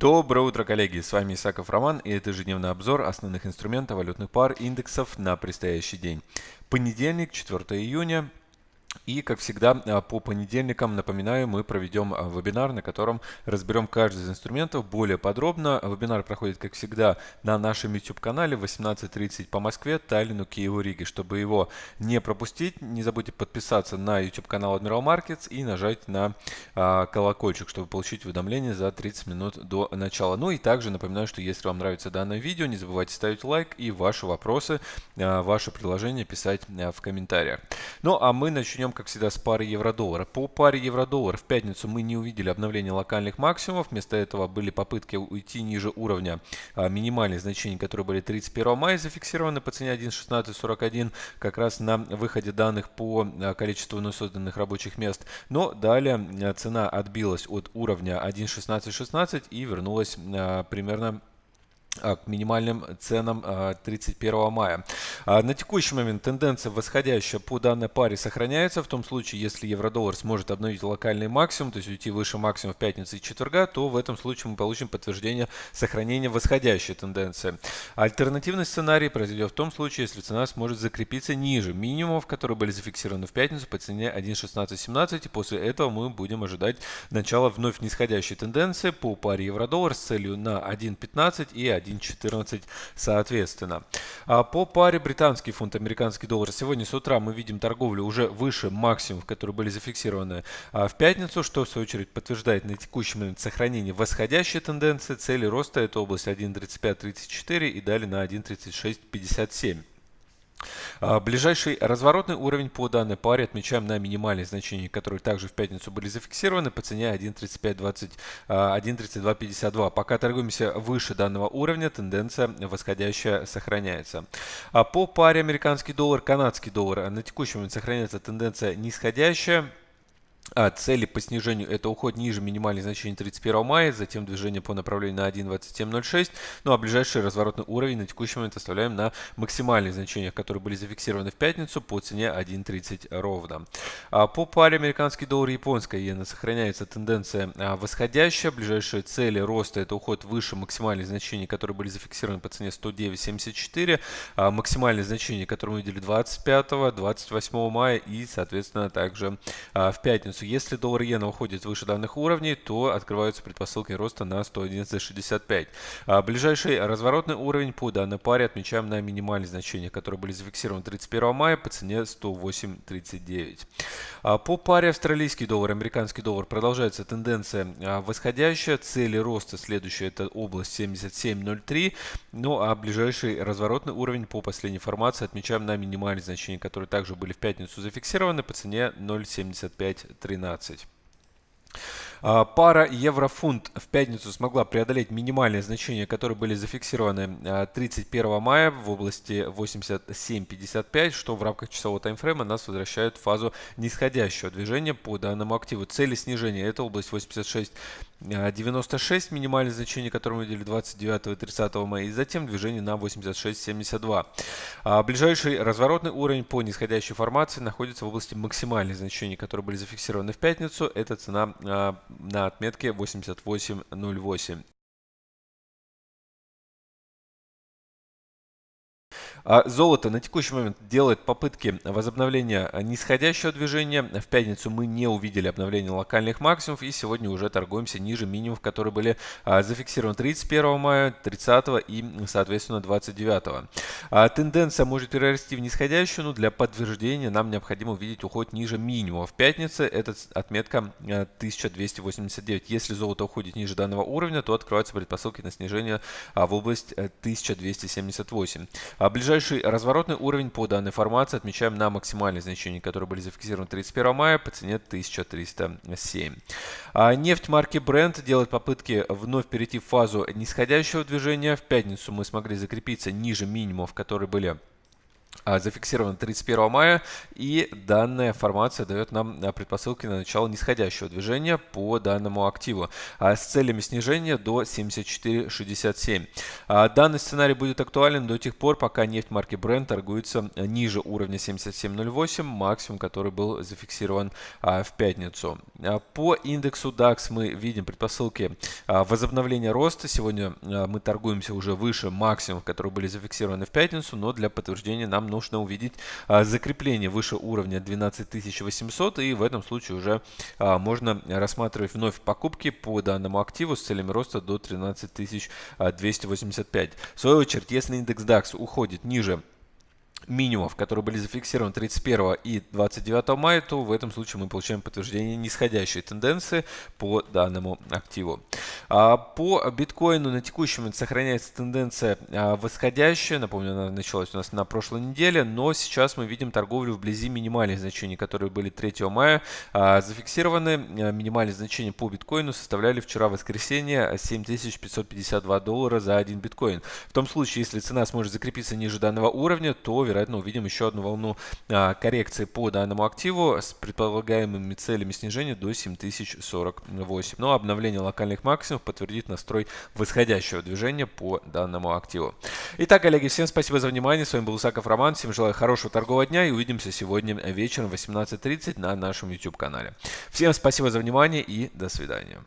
Доброе утро, коллеги! С вами Исаков Роман и это ежедневный обзор основных инструментов валютных пар индексов на предстоящий день. Понедельник, 4 июня. И, как всегда, а, по понедельникам, напоминаю, мы проведем а, вебинар, на котором разберем каждый из инструментов более подробно. Вебинар проходит, как всегда, на нашем YouTube-канале в 18.30 по Москве, Таллину, Киеву, Риге. Чтобы его не пропустить, не забудьте подписаться на YouTube-канал Admiral Markets и нажать на а, колокольчик, чтобы получить уведомления за 30 минут до начала. Ну и также напоминаю, что если вам нравится данное видео, не забывайте ставить лайк и ваши вопросы, ваши предложения писать в комментариях. Ну а мы начнем начнем, как всегда, с пары евро-доллара. По паре евро-доллар в пятницу мы не увидели обновления локальных максимумов. Вместо этого были попытки уйти ниже уровня а, минимальных значений, которые были 31 мая зафиксированы по цене 1.1641, как раз на выходе данных по а, количеству созданных рабочих мест. Но далее а, цена отбилась от уровня 1.1616 и вернулась а, примерно к минимальным ценам 31 а, мая. А, на текущий момент тенденция восходящая по данной паре сохраняется. В том случае, если евро-доллар сможет обновить локальный максимум, то есть уйти выше максимума в пятницу и четверга, то в этом случае мы получим подтверждение сохранения восходящей тенденции. Альтернативный сценарий произойдет в том случае, если цена сможет закрепиться ниже минимумов, которые были зафиксированы в пятницу по цене 1.1617. И после этого мы будем ожидать начала вновь нисходящей тенденции по паре евро-доллар с целью на 1.15 и 1. 1.14 соответственно. А по паре британский фунт, американский доллар. Сегодня с утра мы видим торговлю уже выше максимумов, которые были зафиксированы а, в пятницу, что в свою очередь подтверждает на текущий момент сохранение восходящей тенденции. Цели роста это область 1.3534 и далее на 1.3657. А, ближайший разворотный уровень по данной паре отмечаем на минимальные значения, которые также в пятницу были зафиксированы по цене 1.3520, 1.3252. А, Пока торгуемся выше данного уровня, тенденция восходящая сохраняется. А по паре американский доллар, канадский доллар на текущий момент сохраняется тенденция нисходящая. А цели по снижению это уход ниже минимальных значений 31 мая, затем движение по направлению на 1.2706. Ну а ближайший разворотный уровень на текущий момент оставляем на максимальных значениях, которые были зафиксированы в пятницу по цене 1.30 ровно. А по паре американский доллар и японская иена сохраняется тенденция а, восходящая. Ближайшие цели роста это уход выше максимальных значений, которые были зафиксированы по цене 109.74. А максимальные значения, которые мы видели 25, 28 мая и соответственно также а, в пятницу пятницу. Если доллар иена уходит выше данных уровней, то открываются предпосылки роста на 111.65. А ближайший разворотный уровень по данной паре отмечаем на минимальные значения, которые были зафиксированы 31 мая по цене 108.39. А по паре австралийский доллар, американский доллар продолжается тенденция а, восходящая. Цели роста следующая это область 77.03. Ну а ближайший разворотный уровень по последней формации отмечаем на минимальные значения, которые также были в пятницу зафиксированы по цене 0.75 13. А, пара евро-фунт в пятницу смогла преодолеть минимальные значения, которые были зафиксированы 31 а, мая в области 87.55, что в рамках часового таймфрейма нас возвращает в фазу нисходящего движения по данному активу. Цели снижения это область 86 96 минимальное значение, которое мы видели 29 и 30 мая, и затем движение на 86.72. А ближайший разворотный уровень по нисходящей формации находится в области максимальных значений, которые были зафиксированы в пятницу. Это цена а, на отметке 88.08. золото на текущий момент делает попытки возобновления нисходящего движения. В пятницу мы не увидели обновления локальных максимумов и сегодня уже торгуемся ниже минимумов, которые были а, зафиксированы 31 мая, 30 и, соответственно, 29. А, тенденция может перерасти в нисходящую, но для подтверждения нам необходимо увидеть уход ниже минимума. В пятнице это отметка 1289. Если золото уходит ниже данного уровня, то открываются предпосылки на снижение в область 1278. А ближайший Ближайший разворотный уровень по данной формации отмечаем на максимальные значения, которые были зафиксированы 31 мая по цене 1307. А нефть марки Brent делает попытки вновь перейти в фазу нисходящего движения. В пятницу мы смогли закрепиться ниже минимумов, которые были а, зафиксировано 31 мая, и данная формация дает нам а, предпосылки на начало нисходящего движения по данному активу а, с целями снижения до 74.67. Данный сценарий будет актуален до тех пор, пока нефть марки Brent торгуется ниже уровня 77.08, максимум, который был зафиксирован в пятницу. По индексу DAX мы видим предпосылки возобновления роста. Сегодня мы торгуемся уже выше максимумов, которые были зафиксированы в пятницу, но для подтверждения нам нужно увидеть а, закрепление выше уровня 12800 и в этом случае уже а, можно рассматривать вновь покупки по данному активу с целями роста до 13285. В свою очередь, если индекс DAX уходит ниже минимумов, которые были зафиксированы 31 и 29 мая, то в этом случае мы получаем подтверждение нисходящей тенденции по данному активу. А, по биткоину на текущем момент сохраняется тенденция а, восходящая. Напомню, она началась у нас на прошлой неделе, но сейчас мы видим торговлю вблизи минимальных значений, которые были 3 мая а, зафиксированы. Минимальные значения по биткоину составляли вчера воскресенье 7552 доллара за один биткоин. В том случае, если цена сможет закрепиться ниже данного уровня, то вероятно увидим еще одну волну коррекции по данному активу с предполагаемыми целями снижения до 7048. Но обновление локальных максимумов подтвердит настрой восходящего движения по данному активу. Итак, коллеги, всем спасибо за внимание. С вами был Усаков Роман. Всем желаю хорошего торгового дня и увидимся сегодня вечером в 18.30 на нашем YouTube канале. Всем спасибо за внимание и до свидания.